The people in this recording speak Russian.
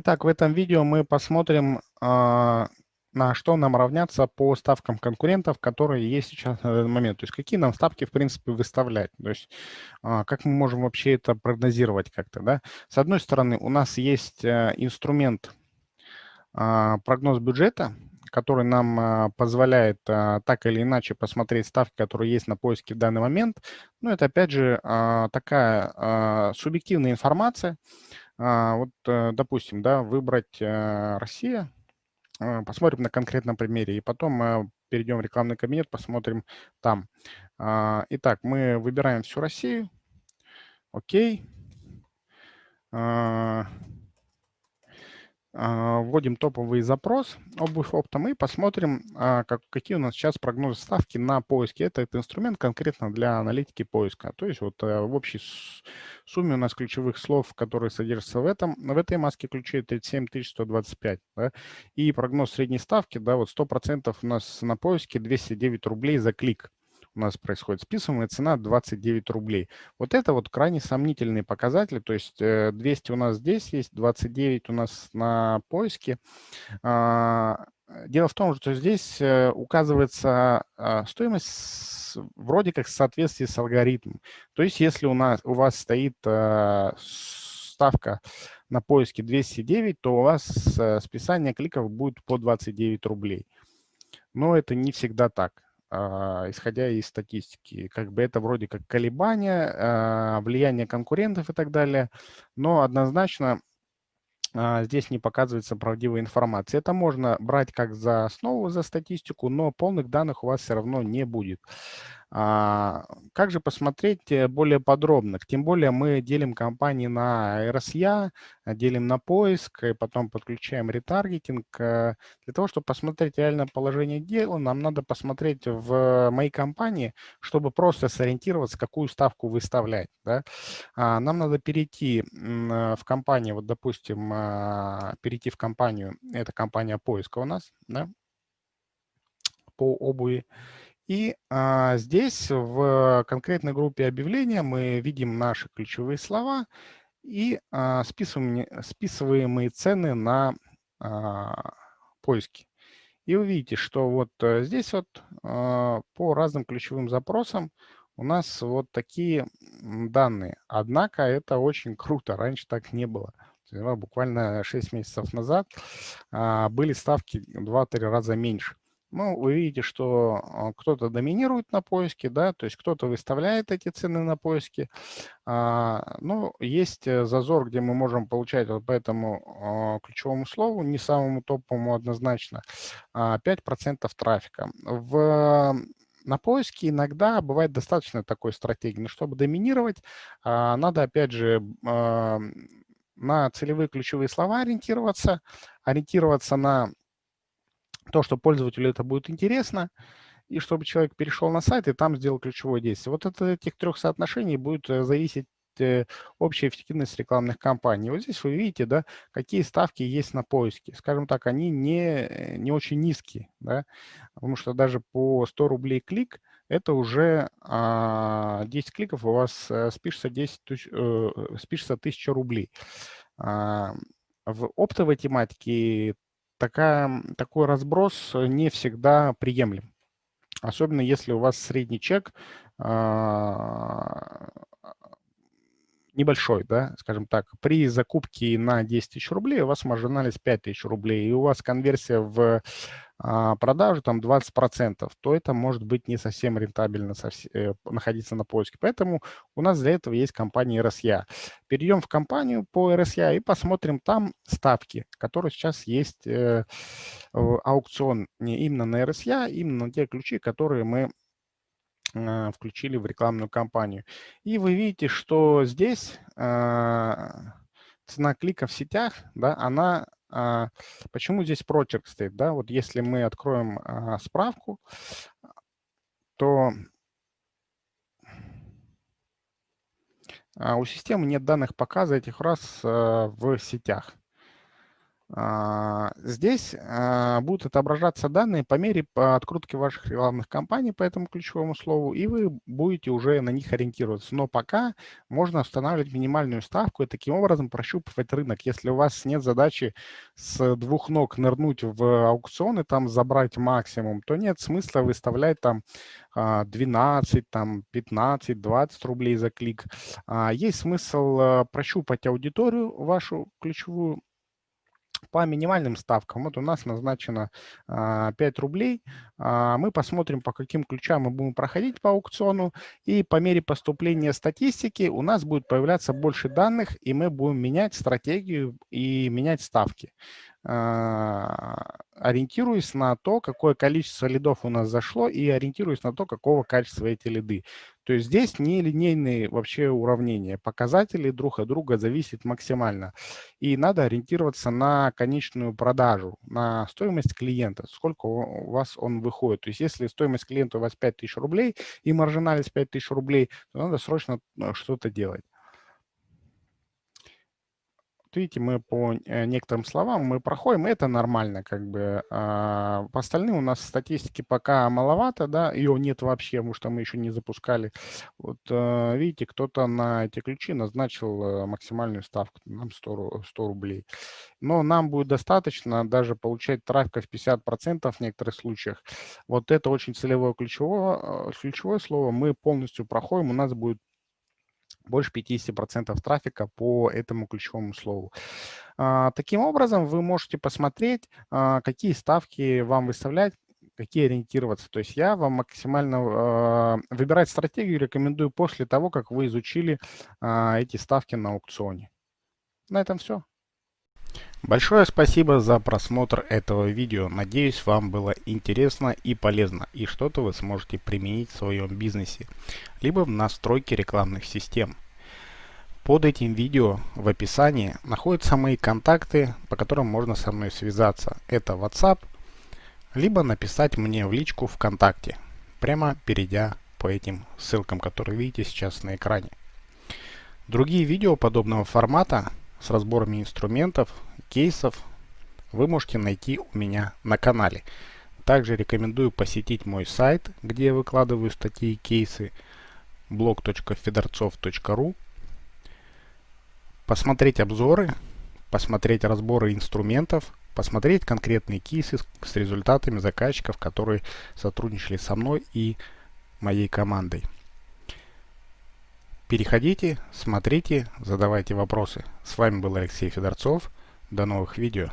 Итак, в этом видео мы посмотрим, а, на что нам равняться по ставкам конкурентов, которые есть сейчас на данный момент. То есть какие нам ставки, в принципе, выставлять. То есть а, как мы можем вообще это прогнозировать как-то. Да? С одной стороны, у нас есть э, инструмент а, прогноз бюджета, который нам позволяет так или иначе посмотреть ставки, которые есть на поиске в данный момент. Но это, опять же, такая субъективная информация, вот, э, допустим, да, выбрать э, Россия, а, посмотрим на конкретном примере, и потом мы перейдем в рекламный кабинет, посмотрим там. А, итак, мы выбираем всю Россию, окей. А, вводим топовый запрос обувь оптом и посмотрим, а, как, какие у нас сейчас прогнозы ставки на поиске. Это, это инструмент конкретно для аналитики поиска. То есть вот э, в общей сумме у нас ключевых слов, которые содержатся в, этом, в этой маске ключей 37 125. Да? И прогноз средней ставки, да, вот 100% у нас на поиске 209 рублей за клик у нас происходит списываемая цена 29 рублей. Вот это вот крайне сомнительные показатели, то есть 200 э, у нас здесь есть, 29 у нас на поиске. А, дело в том, что здесь э, указывается а, стоимость вроде как в соответствии с алгоритмом. То есть если у, нас, у вас стоит э, ставка на поиске 209, то у вас списание кликов будет по 29 рублей. Но это не всегда так. А, исходя из статистики. Как бы это вроде как колебания, а, влияние конкурентов и так далее, но однозначно а, здесь не показывается правдивая информация. Это можно брать как за основу, за статистику, но полных данных у вас все равно не будет. А, как же посмотреть э, более подробно? Тем более мы делим компании на RSA, делим на поиск, и потом подключаем ретаргетинг. Э, для того, чтобы посмотреть реальное положение дела, нам надо посмотреть в моей компании, чтобы просто сориентироваться, какую ставку выставлять. Да? А, нам надо перейти в компанию, вот допустим, а, перейти в компанию, это компания поиска у нас, да, по обуви. И а, здесь в конкретной группе объявления мы видим наши ключевые слова и а, списываемые, списываемые цены на а, поиски. И вы видите, что вот э, здесь вот а, по разным ключевым запросам у нас вот такие данные. Однако это очень круто, раньше так не было. Буквально 6 месяцев назад а, были ставки 2-3 раза меньше. Ну, вы видите, что а, кто-то доминирует на поиске, да, то есть кто-то выставляет эти цены на поиске. А, ну, есть э, зазор, где мы можем получать вот по этому а, ключевому слову, не самому топовому однозначно, 5% трафика. В на поиске иногда бывает достаточно такой стратегии, но чтобы доминировать, надо, опять же, на целевые ключевые слова ориентироваться, ориентироваться на то, что пользователю это будет интересно, и чтобы человек перешел на сайт и там сделал ключевое действие. Вот от этих трех соотношений будет э, зависеть э, общая эффективность рекламных кампаний. Вот здесь вы видите, да, какие ставки есть на поиске. Скажем так, они не, не очень низкие, да, потому что даже по 100 рублей клик это уже а, 10 кликов у вас а, спишется, 10 тысяч, э, спишется 1000 рублей. А, в оптовой тематике такая, такой разброс э, не всегда приемлем. Особенно если у вас средний чек а, небольшой, да, скажем так. При закупке на 10 тысяч рублей у вас маржинальность 5 тысяч рублей, и у вас конверсия в продажу там 20%, то это может быть не совсем рентабельно э, находиться на поиске. Поэтому у нас для этого есть компания RSA. Перейдем в компанию по RSA и посмотрим там ставки, которые сейчас есть э, аукцион не именно на RSA, именно на те ключи, которые мы а, включили в рекламную кампанию. И вы видите, что здесь а, цена клика в сетях, да, она а, почему здесь прочерк стоит? Да? Вот если мы откроем а, справку, то а, у системы нет данных показа этих раз в сетях. А, здесь а, будут отображаться данные по мере открутки ваших рекламных кампаний по этому ключевому слову, и вы будете уже на них ориентироваться. Но пока можно устанавливать минимальную ставку и таким образом прощупывать рынок. Если у вас нет задачи с двух ног нырнуть в аукцион и там забрать максимум, то нет смысла выставлять там 12, там 15, 20 рублей за клик. Есть смысл прощупать аудиторию вашу ключевую по минимальным ставкам. Вот у нас назначено 5 а, рублей. А, мы посмотрим, по каким ключам мы будем проходить по аукциону. И по мере поступления статистики у нас будет появляться больше данных, и мы будем менять стратегию и менять ставки. А, ориентируясь на то, какое количество лидов у нас зашло и ориентируясь на то, какого качества эти лиды. То есть здесь не линейные вообще уравнения. Показатели друг от друга зависят максимально. И надо ориентироваться на конечную продажу, на стоимость клиента, сколько у вас он выходит. То есть если стоимость клиента у вас 5000 рублей и маржинальность 5000 рублей, то надо срочно э, что-то делать видите, мы по э, некоторым словам мы проходим, это нормально, как бы. А по остальным у нас статистики пока маловато, да, ее нет вообще, потому что мы еще не запускали. Вот э, видите, кто-то на эти ключи назначил э, максимальную ставку, нам 100, 100 рублей. Но нам будет достаточно даже получать трафика в 50% в некоторых случаях. Вот это очень целевое ключевое, ключевое слово. Мы полностью проходим, у нас будет больше 50% трафика по этому ключевому слову. А, таким образом, вы можете посмотреть, а, какие ставки вам выставлять, какие ориентироваться. То есть я вам максимально а, выбирать стратегию рекомендую после того, как вы изучили эти ставки на аукционе. На этом все. Большое спасибо за просмотр этого видео. Надеюсь, вам было интересно и полезно, и что-то вы сможете применить в своем бизнесе, либо в настройке рекламных систем. Под этим видео в описании находятся мои контакты, по которым можно со мной связаться. Это WhatsApp, либо написать мне в личку ВКонтакте, прямо перейдя по этим ссылкам, которые видите сейчас на экране. Другие видео подобного формата с разборами инструментов, кейсов вы можете найти у меня на канале. Также рекомендую посетить мой сайт, где я выкладываю статьи и кейсы blog.fedorцов.ru посмотреть обзоры, посмотреть разборы инструментов, посмотреть конкретные кейсы с результатами заказчиков, которые сотрудничали со мной и моей командой. Переходите, смотрите, задавайте вопросы. С вами был Алексей Федорцов. До новых видео.